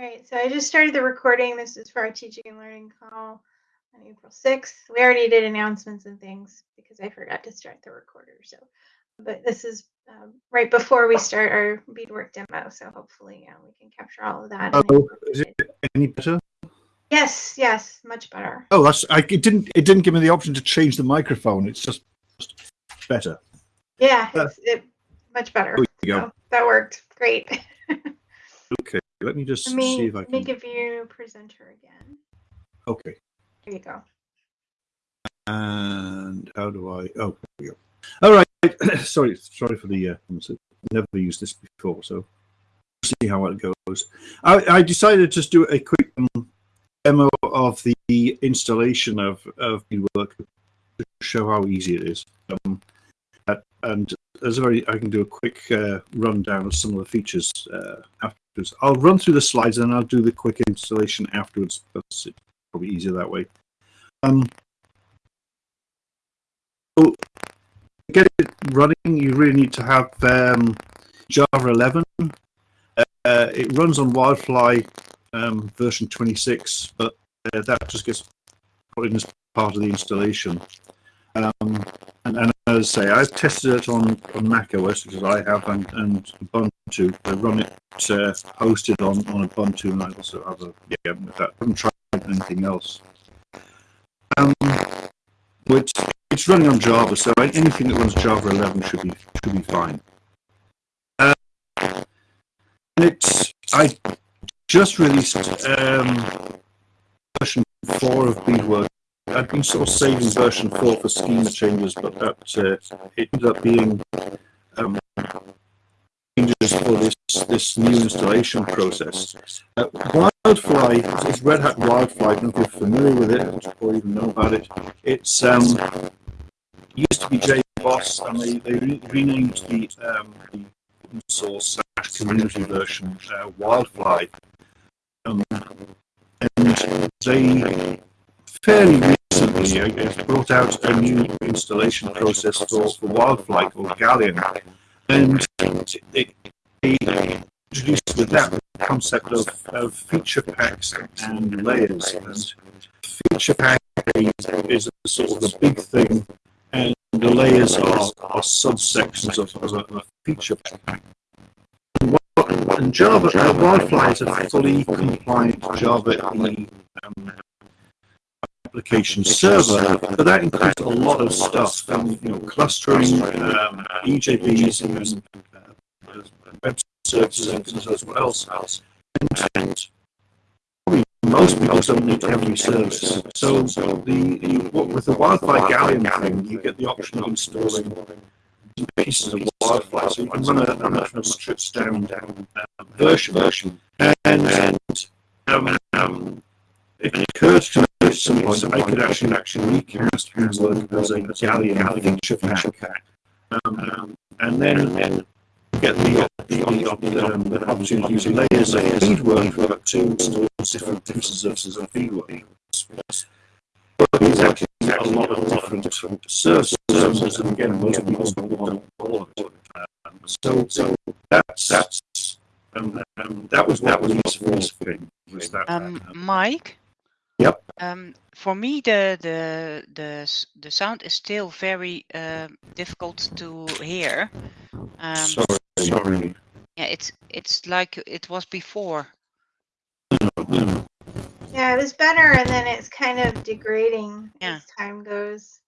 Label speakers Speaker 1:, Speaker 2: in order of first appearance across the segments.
Speaker 1: All right, so I just started the recording. This is for our teaching and learning call on April 6th. We already did announcements and things because I forgot to start the recorder. So, but this is um, right before we start our Bedework demo. So hopefully uh, we can capture all of that.
Speaker 2: Oh, is it any better?
Speaker 1: Yes, yes, much better.
Speaker 2: Oh, that's I, it. Didn't it didn't give me the option to change the microphone? It's just, just better.
Speaker 1: Yeah, it's it, much better.
Speaker 2: There you go.
Speaker 1: So that worked great.
Speaker 2: Okay, let me just
Speaker 1: Let me,
Speaker 2: see if I
Speaker 1: let me
Speaker 2: can.
Speaker 1: give you presenter again.
Speaker 2: Okay,
Speaker 1: There you go.
Speaker 2: and how do I? Oh, there we go. All right. sorry, sorry for the. Uh, never used this before, so see how it goes. I, I decided to just do a quick um, demo of the installation of of work to show how easy it is. Um, uh, and as a very, I can do a quick uh, rundown of some of the features uh, afterwards. I'll run through the slides and I'll do the quick installation afterwards. That's probably easier that way. Um, so to get it running, you really need to have um, Java 11. Uh, it runs on Wildfly um, version 26, but uh, that just gets put in as part of the installation. Um, and, and as I say, I've tested it on, on Mac OS, because I have, and, and Ubuntu. I run it uh, hosted on, on Ubuntu, and I also have a, yeah, that. I haven't tried anything else. Um, which it's running on Java, so anything that runs Java 11 should be should be fine. Uh, and it's I just released um, version four of Bedework I've been sort of saving version 4 for schema changes, but that uh, it ended up being um, changes for this this new installation process. Uh, Wildfly is Red Hat Wildfly. I don't know if you're familiar with it or even know about it. It's um, used to be JBoss, and they, they re renamed the, um, the open source community version uh, Wildfly. Um, and they fairly recently uh, brought out a new installation process for, for Wildfly called Galleon. And it, it introduced with that concept of, of feature packs and layers. And feature pack is a sort of the big thing, and the layers are, are subsections of, of, a, a feature pack. And Java, uh, Wildfly is a fully compliant Java um, application server, but that includes a lot of stuff, um, you know, clustering, um, EJBs, and uh, web services and as well. And probably most people don't need every service. So the, the what, with the Galleon thing, you get the option of installing pieces of Wildfly, so you can run a, much more stripped down, down uh, version. version. And, and um, um, it occurred to me at some point I could actually actually recast Bedework as a Galleon feature pack, um, um, and then and then get the the, the, um, the opportunity using layers of Bedework to install different pieces of of Bedework. But there's actually a lot of different services, and again, most people don't want all of it. Um, so, so that's that's um, um, that was that was useful thing. Was that,
Speaker 3: Um, Mike?
Speaker 2: Yep.
Speaker 3: Um, for me, the the the the sound is still very uh, difficult to hear. Um,
Speaker 2: sorry, sorry.
Speaker 3: yeah, it's it's like it was before.
Speaker 1: Yeah, it was better, and then it's kind of degrading
Speaker 3: Yeah.
Speaker 1: as time goes.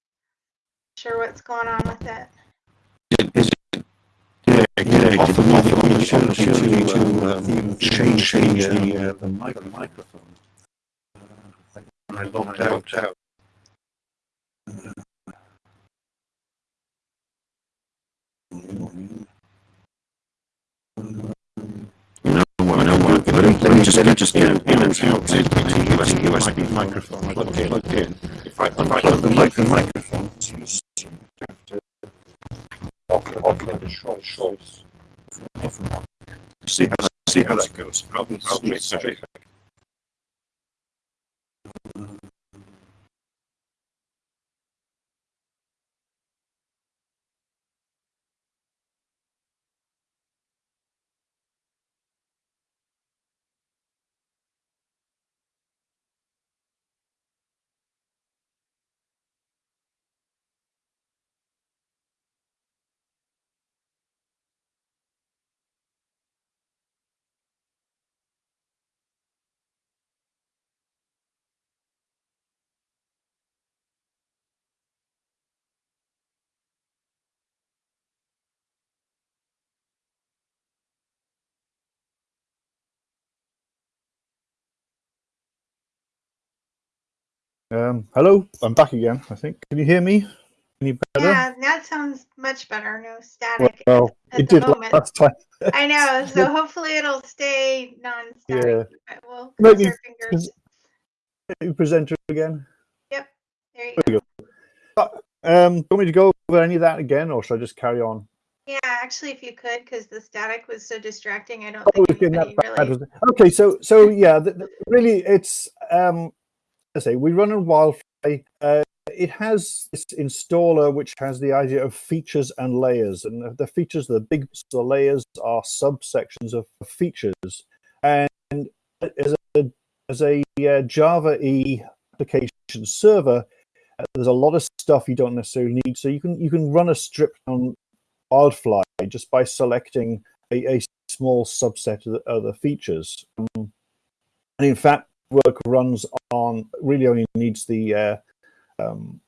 Speaker 1: Sure, what's going on with it?
Speaker 2: Yeah, yeah, often, often you should, should you to um, change, change the, uh, the mic- microphone. I logged out. out. You know what? know what? Let me, let me just, let me just get in and out to the USB, USB microphone plugged in. Plugged in. If I unplug the mic, the microphone, it's have to choice. See how see how that goes. I'll straight, straight back. Um, hello, I'm back again. I think. Can you hear me? Any better?
Speaker 1: Yeah, that sounds much better. No static
Speaker 2: Well,
Speaker 1: at
Speaker 2: it did
Speaker 1: moment.
Speaker 2: last time.
Speaker 1: I know. So hopefully it'll stay non-static.
Speaker 2: Yeah.
Speaker 1: But we'll our fingers.
Speaker 2: Presenter again.
Speaker 1: There you
Speaker 2: There
Speaker 1: go.
Speaker 2: you go. Um, do you want me to go over any of that again, or should I just carry on?
Speaker 1: Yeah, actually, if you could, because the static was so distracting. I don't
Speaker 2: Oh,
Speaker 1: think anybody really.
Speaker 2: Okay, so so yeah, the, the- really, it's um, I say we run on Wildfly. Uh, it has this installer which has the idea of features and layers, and the, features, the big the layers, are subsections of features. And as a as a uh, Java E application server, uh, there's a lot of stuff you don't necessarily need. So you can you can run a strip on Wildfly just by selecting a, a small subset of the, of the features. Um, and in fact, work runs on really only needs the uh, um,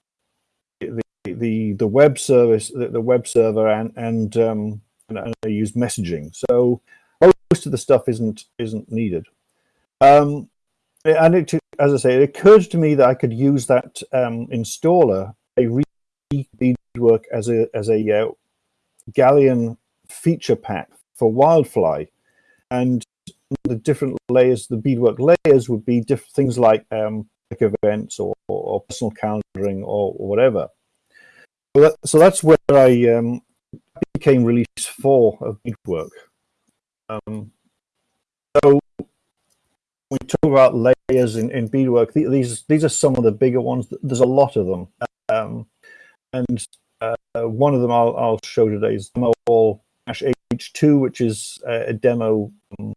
Speaker 2: the, the the web service, the, the web server, and and, um, and and use messaging. So most of the stuff isn't isn't needed. Um, and it, as I say, it occurred to me that I could use that um, installer, a Bedework as a as a uh, Galleon feature pack for Wildfly, and the different layers, the Bedework layers, would be diff- things like um, events or, or personal calendaring or, or whatever. So, that, so that's where I um, became release four of Bedework. Um, so we talk about layers in, in Bedework. These these are some of the bigger ones. There's a lot of them, um, and uh, one of them I'll, I'll show today is demo all H2, which is a demo um,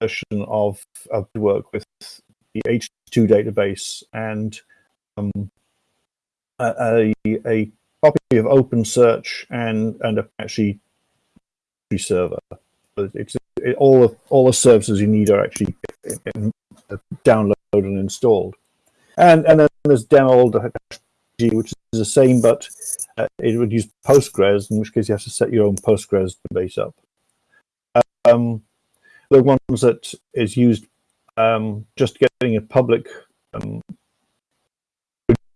Speaker 2: version of of work with the H2 database and um, a, a, copy of OpenSearch and and Apache server. It's it, all of all the services you need are actually downloaded and installed. And and then there's demo which is the same, but uh, it would use Postgres, in which case you have to set your own Postgres database up. Um, the ones that is used um, just getting a public um,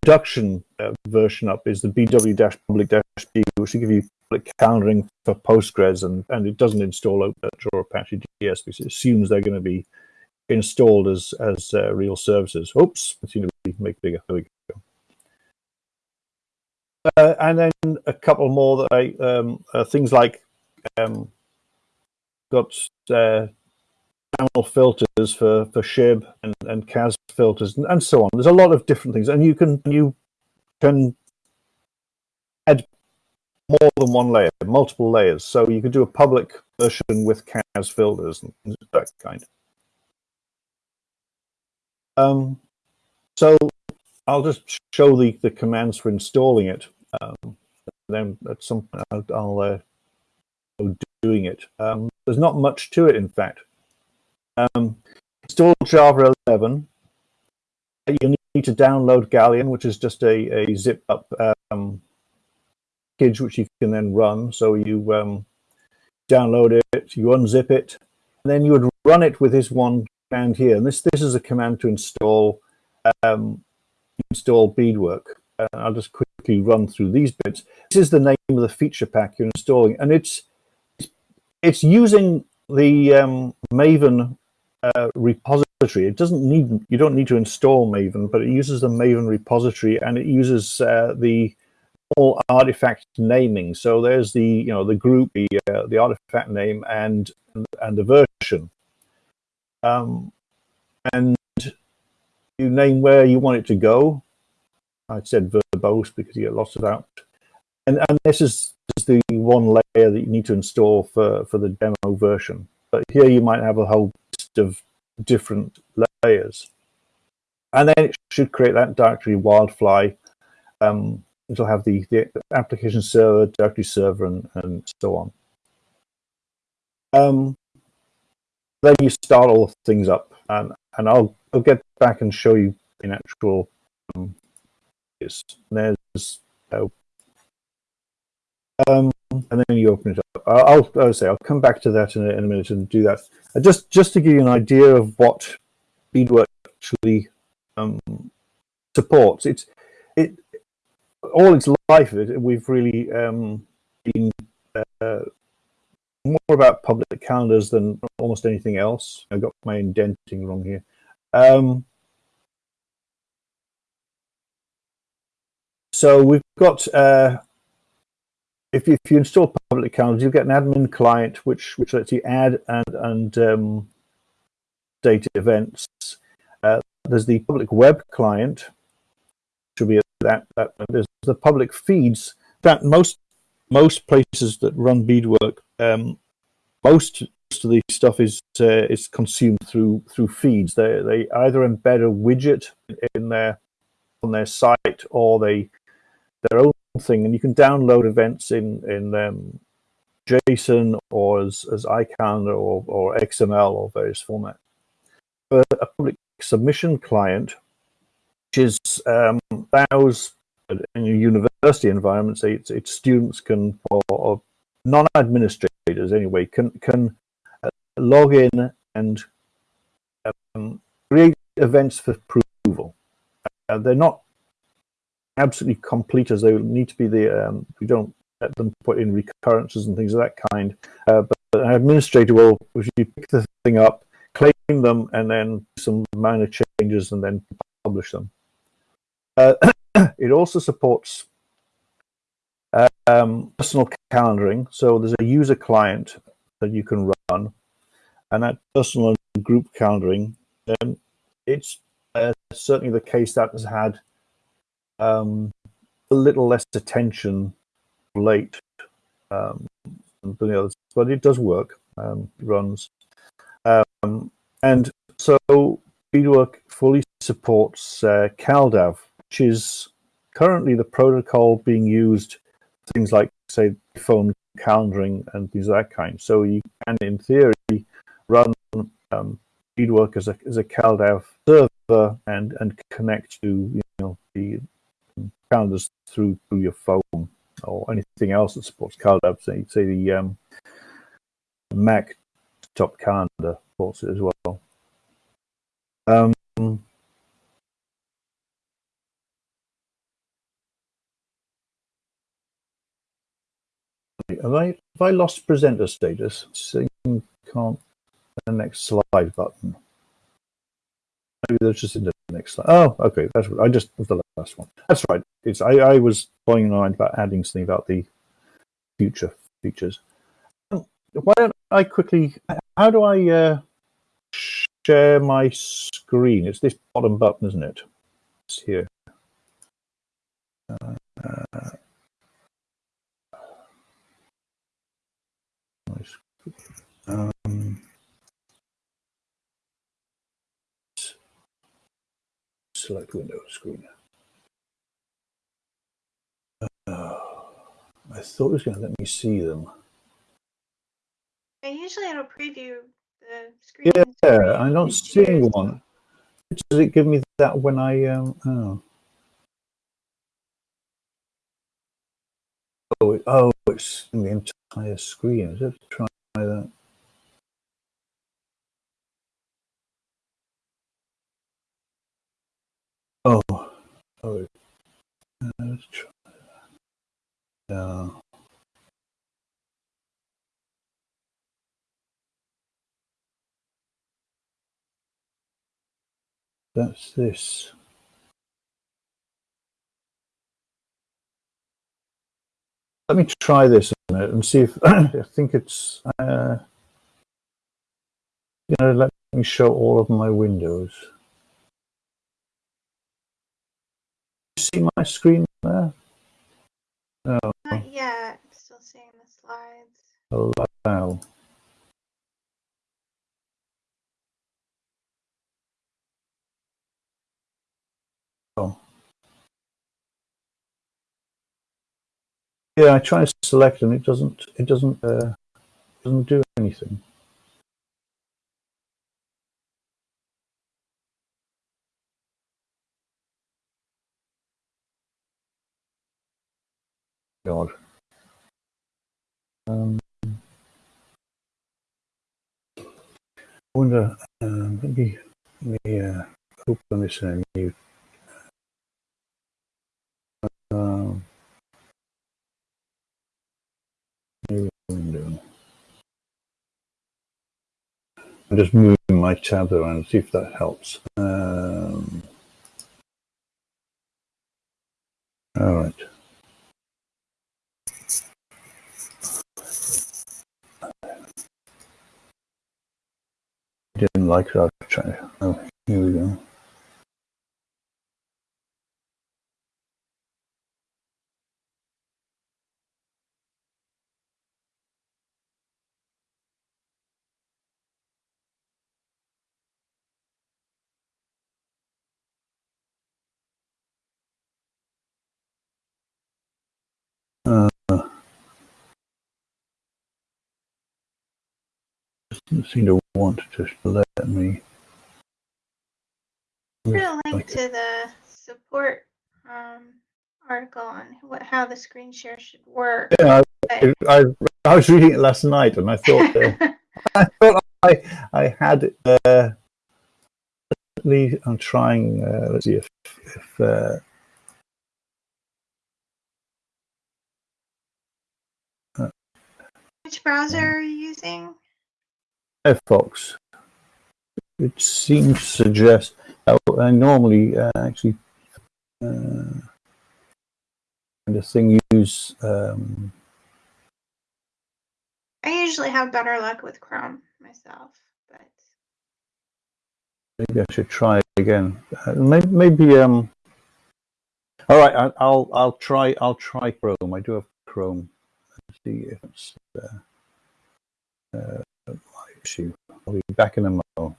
Speaker 2: production uh, version up is the bw-public-b, which will give you public calendaring for Postgres, and, and it doesn't install OpenSearch or Apache DS because it assumes they're going to be installed as as uh, real services. Oops, going to make bigger. There we go. Uh, and then a couple more that I um, uh, things like um, got uh, channel filters for for Shib and, and CAS filters and, and so on. There's a lot of different things, and you can you can add more than one layer, multiple layers. So you could do a public version with CAS filters and that kind. Um, so I'll just show the, the commands for installing it. Um, then at some point I'll, I'll uh, doing it. Um, there's not much to it, in fact. Um, install Java 11. You need to download Galleon, which is just a, a zip up um, package which you can then run. So you um, download it, you unzip it, and then you would run it with this one command here. And this this is a command to install um, install beadwork. I'll just quickly run through these bits. This is the name of the feature pack you're installing, and it's it's using the um, Maven uh, repository. It doesn't need you don't need to install Maven, but it uses the Maven repository, and it uses uh, the all artifact naming. So there's the you know the group, the uh, the artifact name, and and the version. Um, and you name where you want it to go. I said verbose because you get lots of that. And and this is, is the one layer that you need to install for for the demo version. But here you might have a whole of different layers. And then it should create that directory Wildfly. Um, it'll have the, the application server, directory server, and, and so on. Um, then you start all things up, and, and I'll, I'll get back and show you in actual. Um, there's uh, um, and then you open it up. I'll, I'll say I'll come back to that in a, in a minute and do that. Uh, just just to give you an idea of what Bedework actually um, supports. It's it all its life. It, we've really um, been uh, more about public calendars than almost anything else. I got my indenting wrong here. Um, so we've got uh, if you, if you install public calendars, you get an admin client which which lets you add and and um, data events. Uh, there's the public web client, which will be that, that there's the public feeds. That most most places that run Bedework, um, most, most of the stuff is uh, is consumed through through feeds. They they either embed a widget in their on their site or they their own thing, and you can download events in in um, JSON or as as iCalendar or or XML or various formats. But a public submission client, which is um, allows in a university environment, it's, it's students can or, or non-administrators anyway can can uh, log in and um, create events for approval. Uh, they're not absolutely complete as they need to be. The um, we don't let them put in recurrences and things of that kind. Uh, but an administrator will, if you pick the thing up, claim them, and then some minor changes, and then publish them. Uh, it also supports um, personal calendaring. So there's a user client that you can run, and that personal group calendaring. Um, it's uh, certainly the case that has had um, a little less attention late um, than the others, but it does work. Um, runs, um, and so Bedework fully supports uh, CalDAV, which is currently the protocol being used things like say phone calendaring and things of that kind. So you can, in theory, run um, Bedework as a as a CalDAV server and and connect to you know the calendars through through your phone or anything else that supports CalDAV. Say, say the um, Mac top calendar supports it as well. Um, have I have I lost presenter status? So can't the next slide button. Maybe that's just in the next slide. Oh, okay, that's what I just was the last one. That's right. It's I, I was playing mind about adding something about the future features. Why don't I quickly? How do I uh, share my screen? It's this bottom button, isn't it? It's here. Uh, um, select window screen. Uh, I thought it was going to let me see them.
Speaker 1: And usually it'll preview the screen.
Speaker 2: Yeah, I'm not seeing one. Does it give me that when I um? Oh. Oh, it, oh, it's the entire screen. Is it? Try that. Oh, oh, let's try that. That's this. Let me try this a minute and see if I think it's uh, you know let me show all of my windows. See my screen there?
Speaker 1: No. Not yet. I'm still seeing the slides.
Speaker 2: Allow. Oh. Yeah, I try to select and it doesn't. It doesn't. Uh, doesn't do anything. god. Um, um uh, I wonder, maybe let me uh, open this in I'm just moving my tab around, see if that helps. Um, all right. Didn't like that. Oh, here we go. Uh, doesn't seem to want to let me.
Speaker 1: Put a link to the support um, article on what how the screen share should work.
Speaker 2: Yeah, I, I, I was reading it last night, and I thought uh, I thought I I had it. Uh, at least I'm trying. Uh, let's see if if uh,
Speaker 1: Which browser are you using?
Speaker 2: Firefox. It seems to suggest. I normally uh, actually uh, of thing use. Um,
Speaker 1: I usually have better luck with Chrome myself, but
Speaker 2: maybe I should try it again. Uh, maybe, maybe um. All right, I, I'll I'll try I'll try Chrome. I do have Chrome. Let's see if it's uh, uh, I'll be back in a moment.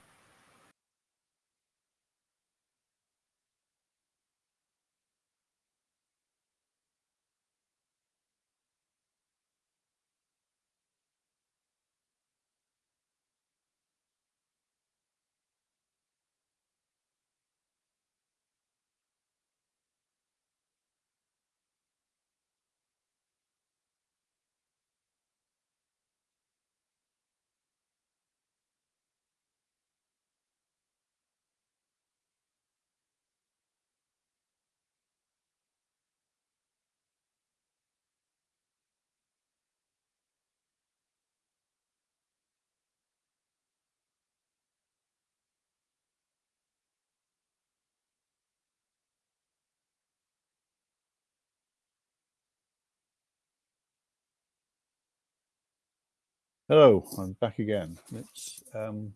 Speaker 2: Hello, I'm back again. Let's um,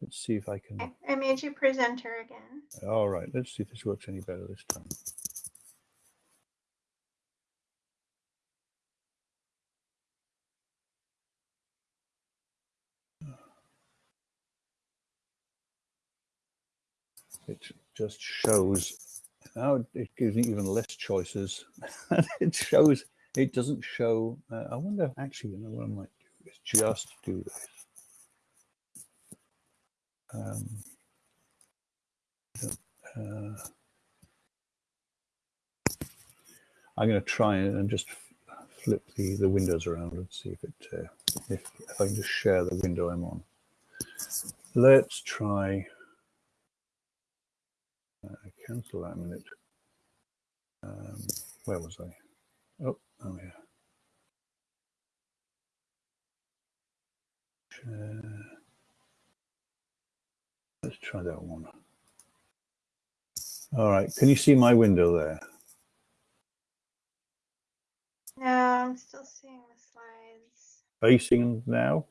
Speaker 2: let's see if I can.
Speaker 1: I, I made you presenter again.
Speaker 2: All right, let's see if this works any better this time. It just shows now it gives me even less choices. it shows it doesn't show. Uh, I wonder actually, you know what I might do is just do this. Um, uh, I'm going to try and just flip the, the windows around and see if it uh, if, if I can just share the window I'm on. Let's try uh, cancel that minute. Um, where was I? Oh, oh yeah. Share. Let's try that one. All right, can you see my window there?
Speaker 1: No, I'm still seeing the slides.
Speaker 2: Are you seeing them now?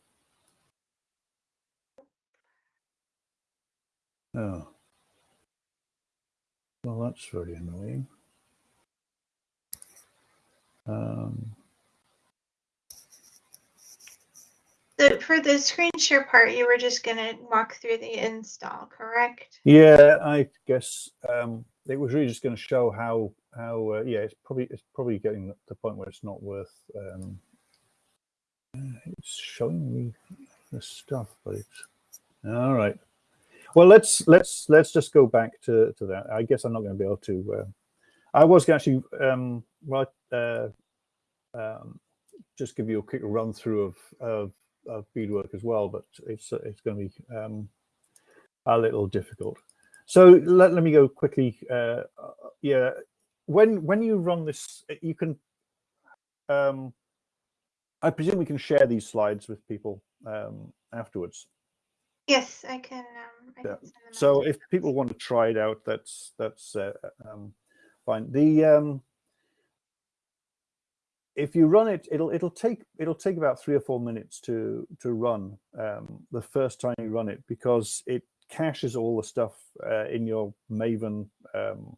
Speaker 2: Oh. Well, that's very annoying. Um,
Speaker 1: The, for the screen share part, you were just going to walk through the install, correct?
Speaker 2: yeah, I guess um, it was really just going to show how how uh, yeah, it's probably it's probably getting to the point where it's not worth. Um, uh, it's showing me the stuff, but it's all right. Well, let's let's let's just go back to to that. I guess I'm not going to be able to. Uh, I was actually um, well, uh, um, just give you a quick run through of of, of Bedework as well, but it's it's going to be um, a little difficult. So let, let me go quickly. Uh, yeah, when when you run this, you can. Um, I presume we can share these slides with people. Um, afterwards.
Speaker 1: Yes, I can. Um, I
Speaker 2: Yeah.
Speaker 1: can send them out
Speaker 2: So if people want to try it out, that's that's uh, um, fine. The um, if you run it, it'll it'll take it'll take about three or four minutes to to run um, the first time you run it because it caches all the stuff uh, in your Maven um,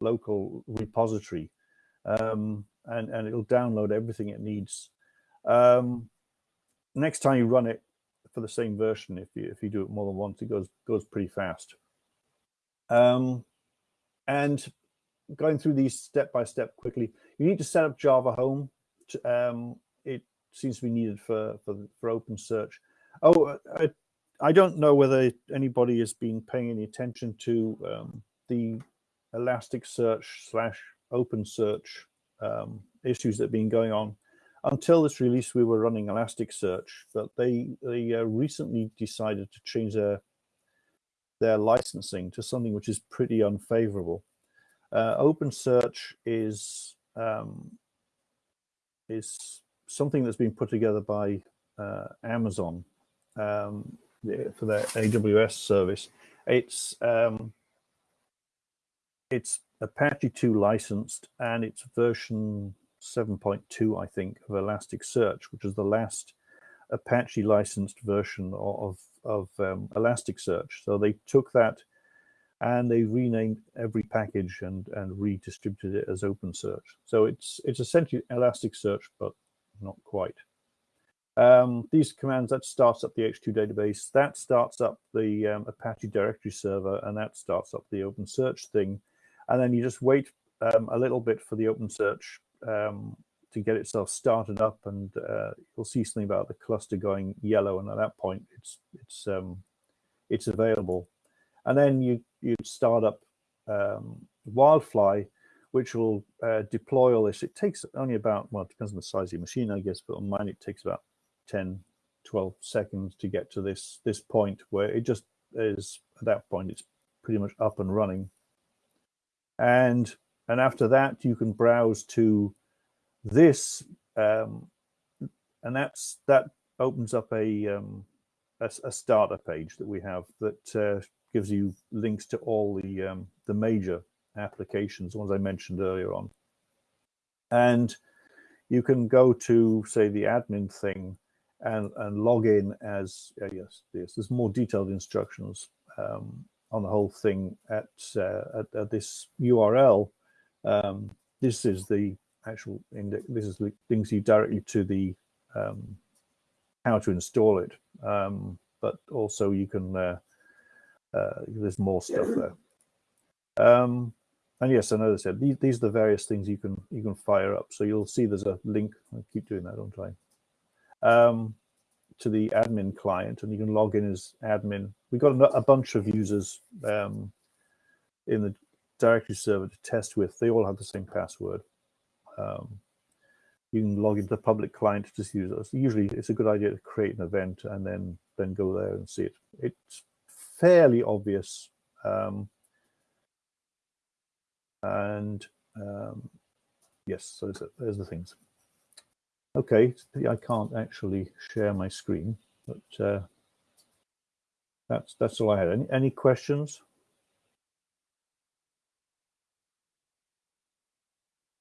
Speaker 2: local repository, um, and and it'll download everything it needs. Um, next time you run it for the same version, if you if you do it more than once, it goes goes pretty fast. Um, and going through these step by step quickly, you need to set up Java Home. To, um, it seems to be needed for for, for OpenSearch. Oh, I, I don't know whether anybody has been paying any attention to um, the Elasticsearch slash OpenSearch um, issues that have been going on. Until this release, we were running Elasticsearch, but they they uh, recently decided to change their their licensing to something which is pretty unfavorable. Uh, OpenSearch is um, is something that's been put together by uh, Amazon um, for their AWS service. It's um, it's Apache 2 licensed and it's version 7.2, I think, of Elasticsearch, which is the last Apache licensed version of of um, Elasticsearch. So they took that and they renamed every package and and redistributed it as OpenSearch. So it's it's essentially Elasticsearch, but not quite. Um, these commands that starts up the H2 database, that starts up the um, Apache directory server, and that starts up the OpenSearch thing, and then you just wait um, a little bit for the OpenSearch um, to get itself started up, and uh, you'll see something about the cluster going yellow, and at that point, it's it's um, it's available, and then you you start up um, Wildfly, which will uh, deploy all this. It takes only about well, it depends on the size of your machine, I guess, but on mine it takes about 10, 12 seconds to get to this this point where it just is at that point it's pretty much up and running, and and after that you can browse to this um, and that's that opens up a, um, a a starter page that we have that uh, gives you links to all the um, the major applications, the ones I mentioned earlier on, and you can go to say the admin thing and and log in as uh, yes yes there's more detailed instructions um, on the whole thing at, uh, at, at this URL. Um, this is the actual index. This is the links you directly to the um, how to install it. Um, but also you can uh, uh, there's more stuff there. Um, and yes, I said, these, these are the various things you can you can fire up. So you'll see there's a link. I keep doing that, don't I? Um, to the admin client, and you can log in as admin. We've got a, a bunch of users um, in the directory server to test with. They all have the same password. Um, you can log into the public client to just use it. Usually, it's a good idea to create an event and then then go there and see it. It's fairly obvious, um, and um, yes, so there's, the things. Okay, I can't actually share my screen, but uh, that's that's all I had. Any any questions?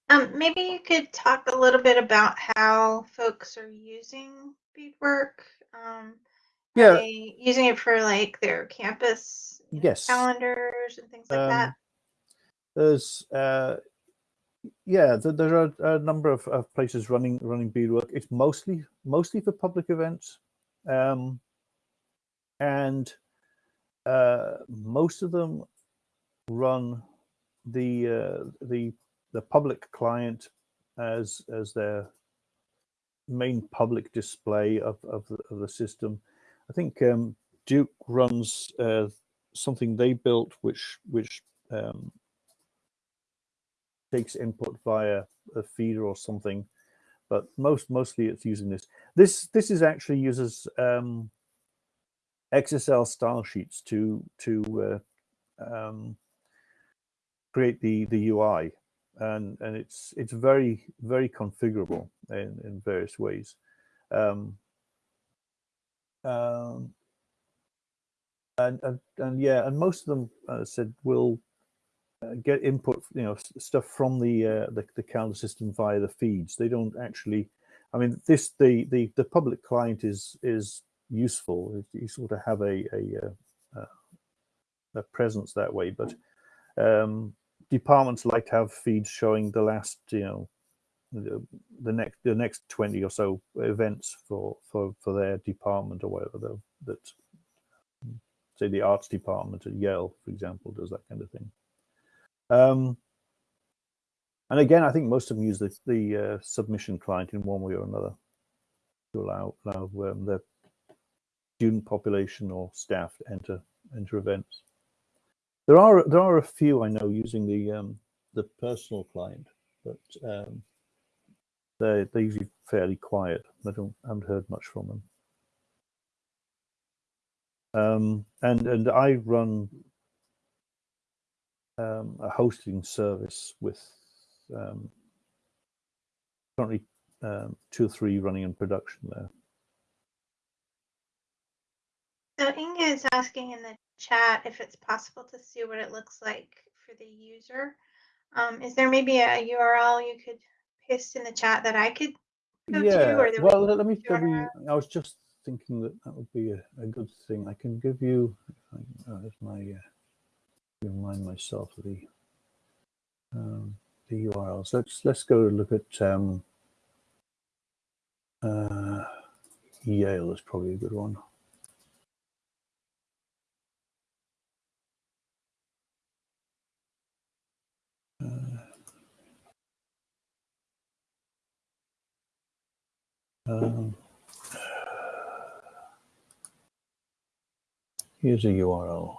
Speaker 1: Um, maybe you could talk a little bit about how folks are using Bedework. Um,
Speaker 2: Yeah.
Speaker 1: they using it for like their campus
Speaker 2: Yes.
Speaker 1: calendars and things like
Speaker 2: Um,
Speaker 1: that?
Speaker 2: There's uh, yeah, th- there are a number of, of places running running Bedework. It's mostly mostly for public events, um, and uh, most of them run the uh, the the public client as as their main public display of of the, of the system. I think um, Duke runs uh, something they built, which which um, takes input via a feeder or something, but most mostly it's using this. This this is actually uses um, XSL style sheets to to uh, um, create the the UI, and and it's it's very very configurable in in various ways. Um, Um, and, and and yeah, and most of them uh, said will uh, get input, you know, stuff from the, uh, the the calendar system via the feeds. They don't actually. I mean, this the the the public client is is useful. It's useful to have a a, uh, uh, a presence that way, but um, departments like to have feeds showing the last, you know, the, next the next 20 or so events for for for their department or whatever that say the arts department at Yale for example does that kind of thing. Um and again I think most of them use the, the uh, submission client in one way or another to allow allow um, their student population or staff to enter enter events. There are there are a few I know using the um the personal client but um they're, they're usually fairly quiet. I don't I haven't heard much from them. Um, and and I run um, a hosting service with um, currently um, two or three running in production there.
Speaker 1: So Inga is asking in the chat if it's possible to see what it looks like for the user. Um, is there maybe a URL you could paste in the chat that I could go to?
Speaker 2: yeah.
Speaker 1: Or that we
Speaker 2: Well, let me
Speaker 1: our-
Speaker 2: you. I was just thinking that that would be a, a good thing. I can give you. if I- uh, my. Uh, remind myself of the um, the URLs. Let's let's go look at um, uh, Yale is probably a good one. Uh, um, here's a URL.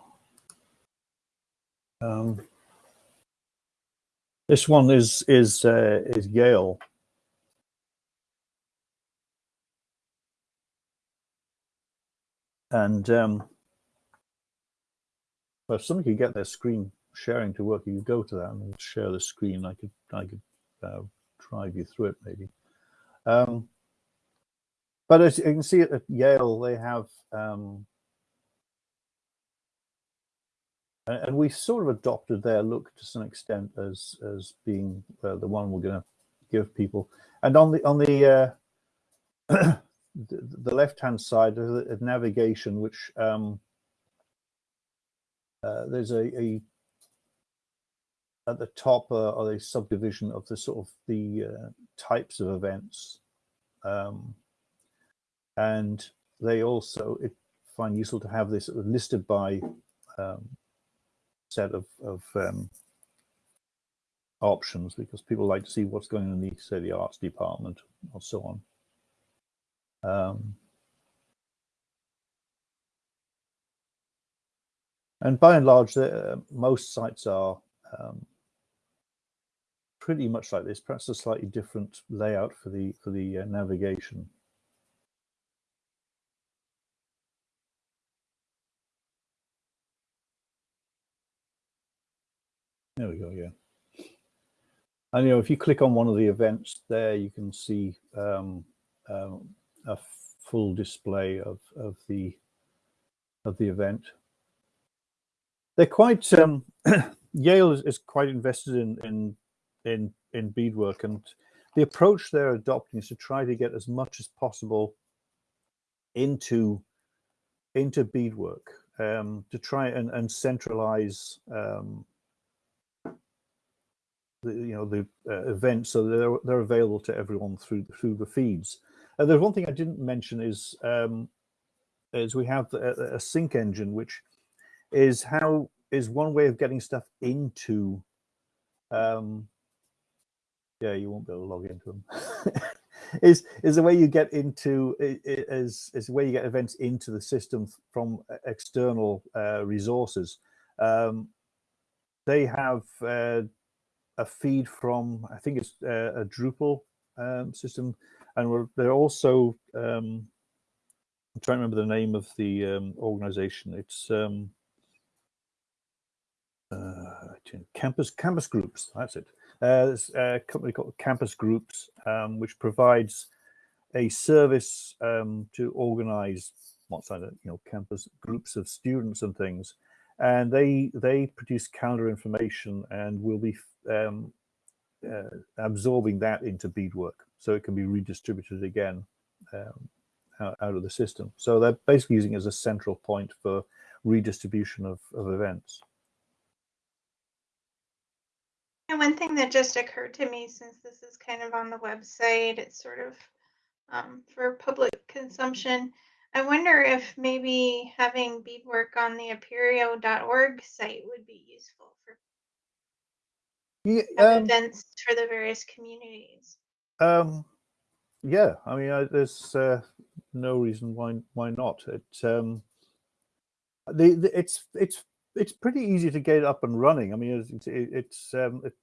Speaker 2: Um, this one is is uh, is Yale. And um, well, if somebody could get their screen sharing to work, you could go to that and share the screen. I could I could uh, drive you through it maybe. Um, but as you can see at Yale, they have um, and we sort of adopted their look to some extent as as being uh, the one we're going to give people. And on the on the uh, the, left hand side of of navigation, which um, uh, there's a, a at the top uh, are a subdivision of the sort of the uh, types of events, um, and they also find useful to have this listed by um, set of, of um, options because people like to see what's going on in the say the arts department or so on. Um, and by and large, uh, most sites are um, pretty much like this. Perhaps a slightly different layout for the for the uh, navigation. There we go. Yeah. And you know, if you click on one of the events there, you can see um, um, a full display of of the of the event. They're quite um, Yale is, is quite invested in in in in Bedework, and the approach they're adopting is to try to get as much as possible into into Bedework um, to try and, and centralize um, the you know the uh, events so they're they're available to everyone through through the feeds. Uh, there's one thing I didn't mention is um, is we have a, a sync engine, which is how is one way of getting stuff into. Um, yeah, you won't be able to log into them. is is the way you get into is is the way you get events into the system from e- external uh, resources. Um, they have uh, a feed from I think it's uh, a Drupal um, system, and they're also um, I'm trying to remember the name of the um, organization. It's um, uh, campus campus groups. That's it. Uh, there's a company called Campus Groups, um, which provides a service um, to organize what's that? you know campus groups of students and things, and they they produce calendar information and will be um, uh, absorbing that into Bedework, so it can be redistributed again um, out, out of the system. So they're basically using it as a central point for redistribution of, of events.
Speaker 1: And one thing that just occurred to me, since this is kind of on the website, it's sort of um, for public consumption. I wonder if maybe having Bedework on the apereo.org site would be useful for
Speaker 2: Yeah, um,
Speaker 1: events for the various communities.
Speaker 2: Um, yeah, I mean, I, there's uh, no reason why why not. It um, the, the it's it's it's pretty easy to get up and running. I mean, it's it, it's um, it,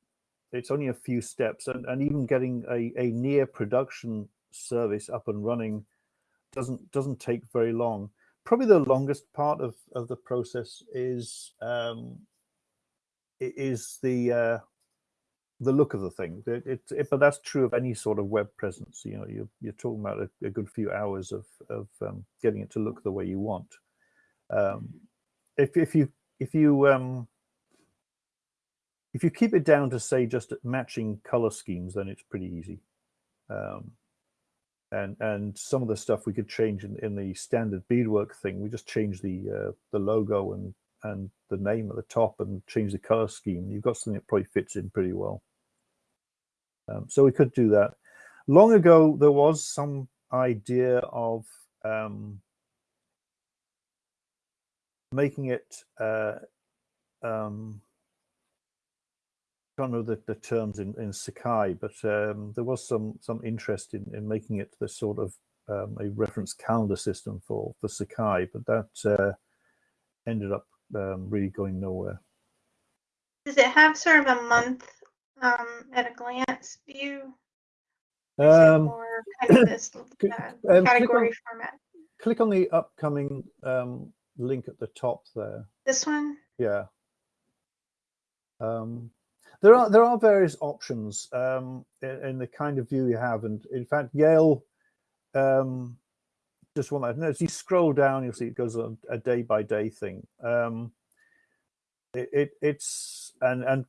Speaker 2: it's only a few steps, and, and even getting a, a near production service up and running doesn't doesn't take very long. Probably the longest part of, of the process is um, is the uh, the look of the thing. It, it, it- but that's true of any sort of web presence. You know, you're you're talking about a, a good few hours of of um, getting it to look the way you want. Um, if if you if you um, if you keep it down to say just matching color schemes, then it's pretty easy. Um, and and some of the stuff we could change in, in the standard Bedework thing. We just change the uh, the logo and and the name at the top and change the color scheme. You've got something that probably fits in pretty well. Um, so we could do that. Long ago, there was some idea of um, making it. Uh, um, can't know the, the terms in, in Sakai, but um, there was some some interest in, in making it the sort of um, a reference calendar system for for Sakai, but that uh, ended up um, really going nowhere.
Speaker 1: Does it have sort of a month um, at a glance view? Or
Speaker 2: Um,
Speaker 1: more kind of this uh,
Speaker 2: click on-
Speaker 1: category format?
Speaker 2: click on the upcoming um, link at the top there.
Speaker 1: This one?
Speaker 2: Yeah. Um, there are there are various options um, in, in the kind of view you have, and in fact, Yale. Um, just one that no, as you scroll down, you'll see it goes on a day by day thing. Um, it, it it's and and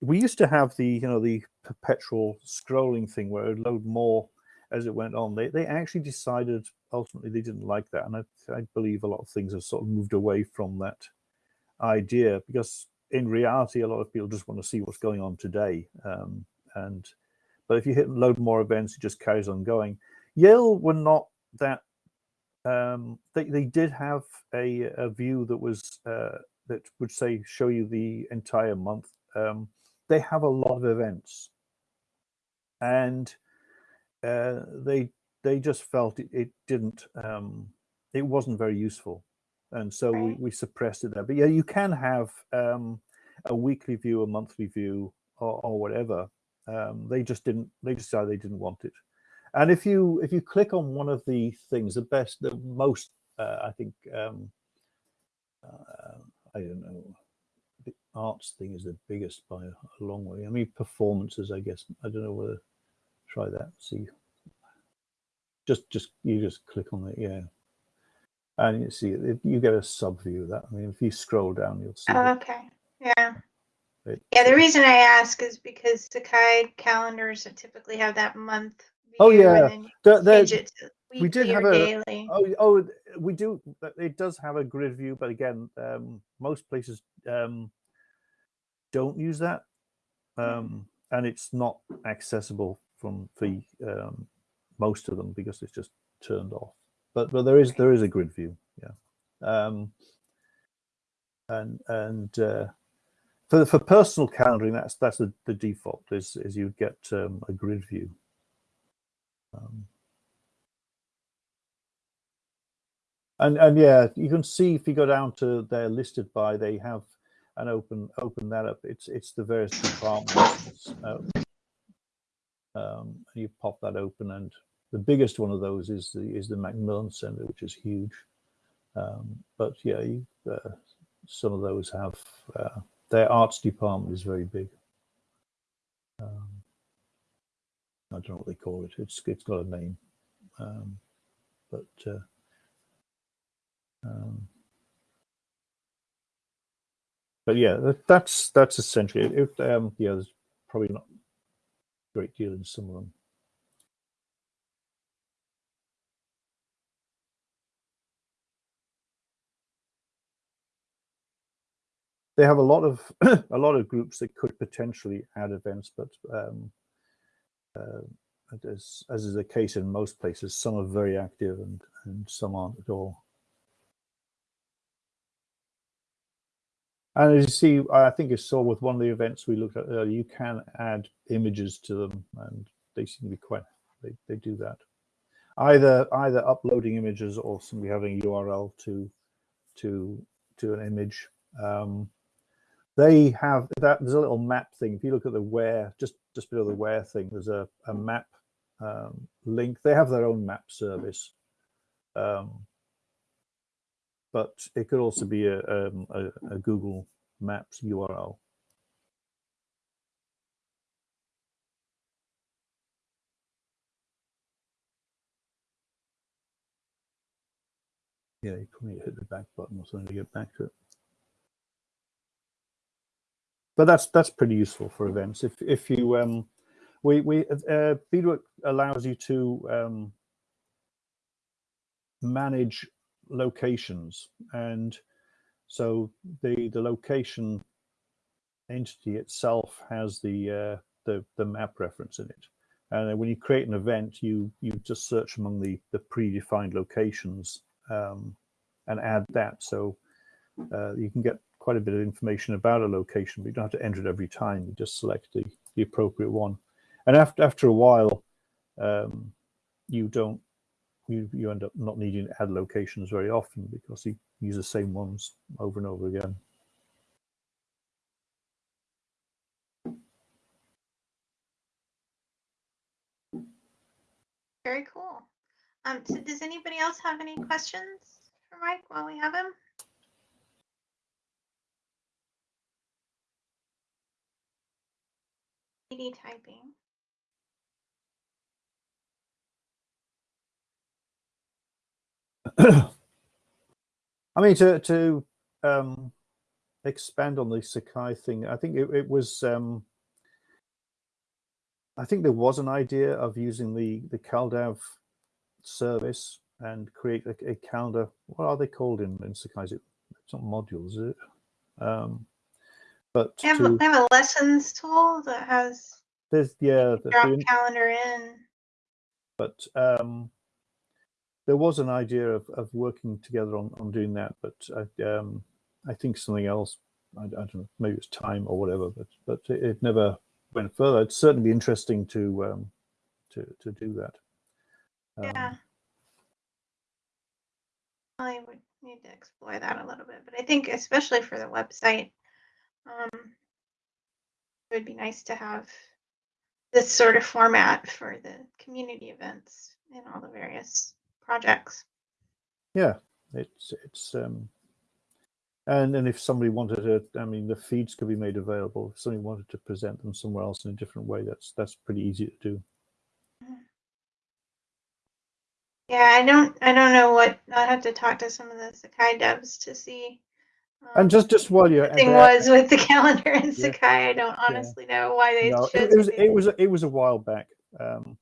Speaker 2: we used to have the you know the perpetual scrolling thing where it would load more as it went on. They they actually decided ultimately they didn't like that, and I, I believe a lot of things have sort of moved away from that idea because in reality a lot of people just want to see what's going on today um, and but if you hit load more events it just carries on going yale were not that um, they, they did have a, a view that was uh, that would say show you the entire month um, they have a lot of events. And uh, they they just felt it, it didn't um, it wasn't very useful. And so we,
Speaker 1: Right.
Speaker 2: we suppressed it there. But yeah you can have um, a weekly view a monthly view or, or whatever. Um, they just didn't they decided they didn't want it. And if you if you click on one of the things the best the most uh, i think um, uh, i don't know arts thing is the biggest by a, long way i mean performances i guess i don't know whether try that see just just you just click on it yeah and you see you get a sub view of that i mean if you scroll down you'll see
Speaker 1: Oh, okay. Yeah.
Speaker 2: it-
Speaker 1: Yeah, the reason I ask is because Sakai calendars typically have that month.
Speaker 2: Oh, yeah.
Speaker 1: And then you
Speaker 2: the- the-
Speaker 1: change it to
Speaker 2: we did have a-
Speaker 1: daily.
Speaker 2: Oh, oh, we do. It does have a grid view, but again, um, most places um, don't use that, um, and it's not accessible from the um, most of them because it's just turned off. But but there is there is a grid view, yeah. Um, and and uh, for for personal calendaring, that's that's the, the default is is you get um, a grid view. Um, and and yeah, you can see if you go down to their listed by, they have and open open that up. It's it's the various departments. Uh, um, and you pop that open, and the biggest one of those is the is the Macmillan Centre, which is huge. Um, but yeah, you, uh, some of those have uh, their arts department is very big. Um, I don't know what they call it. It's it's got a name, um, but uh, Um, but yeah, that, that's that's essentially it. it um, yeah, there's probably not a great deal in some of them. They have a lot of a lot of groups that could potentially add events, but um, uh, as, as is the case in most places, some are very active and, and some aren't at all. And as you see, I think you saw with one of the events we looked at earlier, you can add images to them and they seem to be quite, they, they do that. Either either uploading images or simply having a URL to to to an image. Um, they have that there's a little map thing. If you look at the where, just just below the where thing, there's a, a map um, link. They have their own map service. Um, but it could also be a, um, a, a Google Maps URL. Yeah, you probably hit the back button or something to get back to it. But that's that's pretty useful for events. If if you um, we we uh, Bedework allows you to um, manage locations. And so the the location entity itself has the uh, the the map reference in it. And when you create an event you you just search among the the predefined locations um, and add that. So uh, you can get quite a bit of information about a location but you don't have to enter it every time. You just select the the appropriate one. And after after a while um, you don't you, you end up not needing to add locations very often because you use the same ones over and over again.
Speaker 1: Very cool. Um, so does anybody else have any questions for Mike while we have him? ED typing.
Speaker 2: I mean, to to um, expand on the Sakai thing, I think it, it was. Um, I think there was an idea of using the the CalDAV service and create a, a calendar. What are they called in, in Sakai? Is it, it's not modules, is it? Um, but
Speaker 1: I have,
Speaker 2: to,
Speaker 1: I have a lessons tool that has
Speaker 2: there's yeah, the,
Speaker 1: drop
Speaker 2: the,
Speaker 1: calendar in.
Speaker 2: but um, there was an idea of, of working together on, on doing that, but I, um, I think something else. I, I, don't know, maybe it's time or whatever, but but it, it never went further. It'd certainly interesting to um, to to do that. Um,
Speaker 1: Yeah. I would need to explore that a little bit, but I think especially for the website, um, it would be nice to have this sort of format for the community events and all the various projects.
Speaker 2: Yeah, it's it's um, and and if somebody wanted to, I mean, the feeds could be made available. If somebody wanted to present them somewhere else in a different way, that's that's pretty easy to do.
Speaker 1: Yeah, I don't, I don't know what, I'll have to talk to some of the Sakai devs to see.
Speaker 2: And
Speaker 1: um,
Speaker 2: just just while you're
Speaker 1: thing
Speaker 2: there-
Speaker 1: was with the calendar in
Speaker 2: Yeah.
Speaker 1: Sakai, I don't honestly know why they
Speaker 2: No,
Speaker 1: chose
Speaker 2: it, it was it was it was a while back. Um,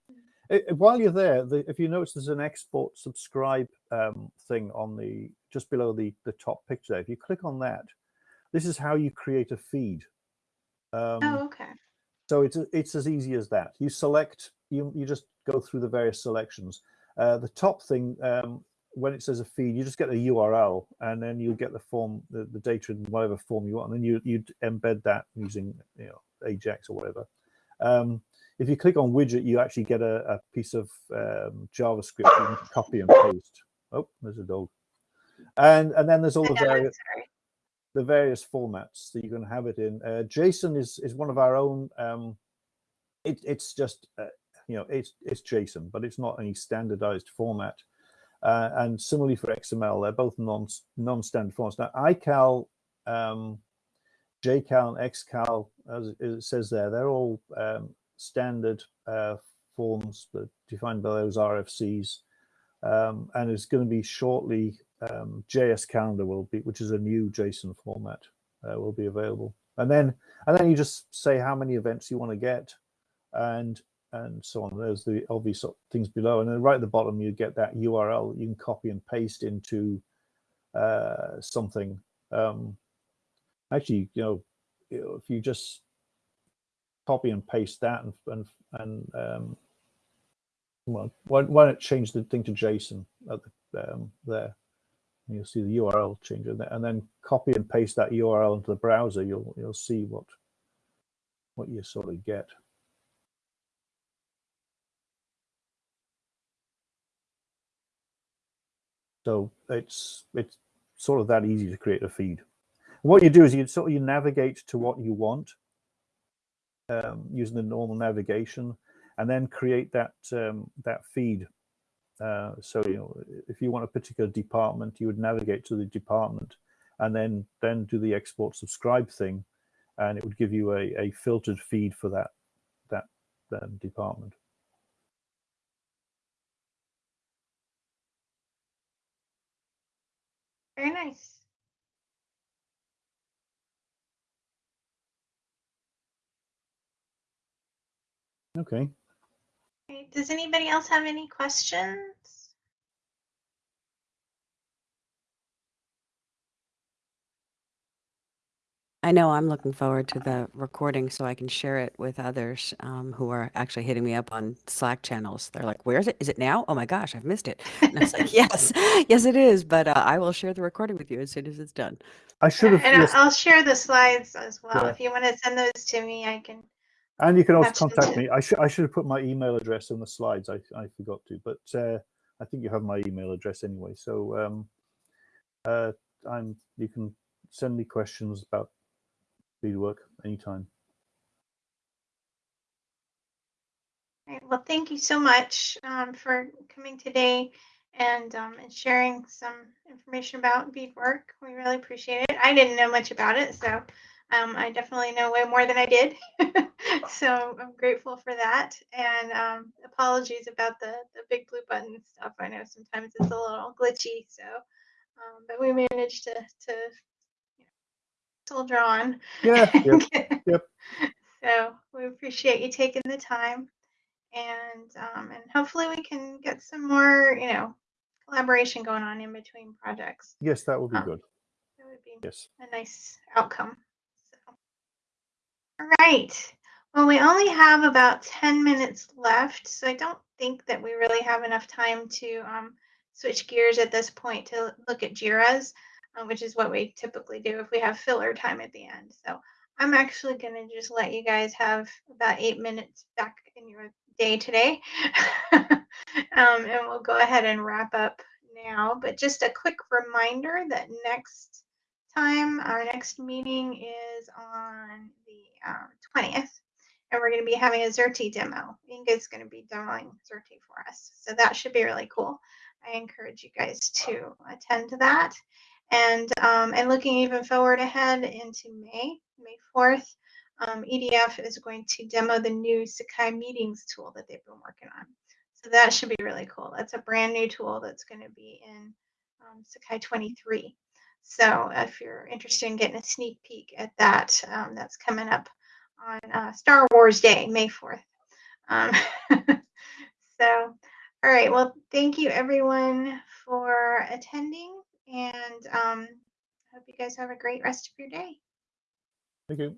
Speaker 2: it- while you're there, the, if you notice, there's an export subscribe um, thing on the just below the the top picture. There. If you click on that, this is how you create a feed. Um,
Speaker 1: Oh, okay.
Speaker 2: So it's it's as easy as that. You select you you just go through the various selections. Uh, the top thing um, when it says a feed, you just get a URL and then you get the form, the, the data in whatever form you want, and then you you embed that using you know Ajax or whatever. Um, if you click on widget, you actually get a, a piece of um, JavaScript you can copy and paste. Oh, there's a dog. And and then there's all the various the various formats that you can have it in. Uh, JSON is is one of our own. Um, it, it's just uh, you know it's it's JSON, but it's not any standardized format. Uh, and similarly for XML, they're both non non-standard formats. Now iCal, um, JCal, and XCal, as it says there, they're all um, standard uh, forms that defined by those RFCs. Um, and it's going to be shortly um, JS calendar will be, which is a new JSON format, uh, will be available. And then and then you just say how many events you want to get, and and so on. There's the obvious things below, and then right at the bottom you get that URL. You can copy and paste into uh, something. Um, actually, you know, if you just copy and paste that and and and um, well, why, why not change the thing to JSON at the, um, there? And you'll see the URL change, and then copy and paste that URL into the browser. You'll you'll see what what you sort of get. So it's it's sort of that easy to create a feed. What you do is you sort of you navigate to what you want um, using the normal navigation, and then create that um, that feed. Uh, so you know, if you want a particular department, you would navigate to the department, and then then do the export subscribe thing, and it would give you a, a filtered feed for that that um, department.
Speaker 1: Very nice.
Speaker 2: Okay.
Speaker 1: Okay, Does anybody else have any questions?
Speaker 4: I know I'm looking forward to the recording so I can share it with others um, who are actually hitting me up on Slack channels. They're like, "Where is it? Is it now? Oh my gosh, I've missed it." And I was like, "Yes, yes, it is." But uh, I will share the recording with you as soon as it's done.
Speaker 2: I should have.
Speaker 1: And
Speaker 2: yes,
Speaker 1: I'll share the slides as well.
Speaker 2: Yeah.
Speaker 1: If you want to send those to me, I can.
Speaker 2: And you can also contact me. I should I should have put my email address in the slides. I I forgot to, but uh, I think you have my email address anyway. So um, uh, I'm you can send me questions about Bedework anytime.
Speaker 1: Right, Well, thank you so much um, for coming today and, um, and sharing some information about Bedework. We really appreciate it. I didn't know much about it, so um, I definitely know way more than I did. so I'm grateful for that. And um, apologies about the, the BigBlueButton stuff. I know sometimes it's a little glitchy, so um, but we managed to to you know, soldier on.
Speaker 2: Yeah. Yep. Yep.
Speaker 1: So we appreciate you taking the time, and um, and hopefully we can get some more, you know, collaboration going on in between projects.
Speaker 2: Yes, that would be
Speaker 1: Um,
Speaker 2: good.
Speaker 1: That would be
Speaker 2: Yes.
Speaker 1: a nice outcome. All right. Well, we only have about 10 minutes left, so I don't think that we really have enough time to um, switch gears at this point to look at JIRAs, uh, which is what we typically do if we have filler time at the end. So I'm actually going to just let you guys have about eight minutes back in your day today. um, and we'll go ahead and wrap up now. But just a quick reminder that next time, our next meeting is on the um, 20th. And we're going to be having a Xerte demo. Inga's going to be demoing Xerte for us. So that should be really cool. I encourage you guys to attend to that. And um, and looking even forward ahead into May, May 4th, um, EDF is going to demo the new Sakai Meetings tool that they've been working on. So that should be really cool. That's a brand new tool that's going to be in um, Sakai 23. So if you're interested in getting a sneak peek at that, um, that's coming up on uh, Star Wars Day, May 4th. Um, so, all right. Well, thank you everyone for attending, and um, hope you guys have a great rest of your day.
Speaker 2: Thank you.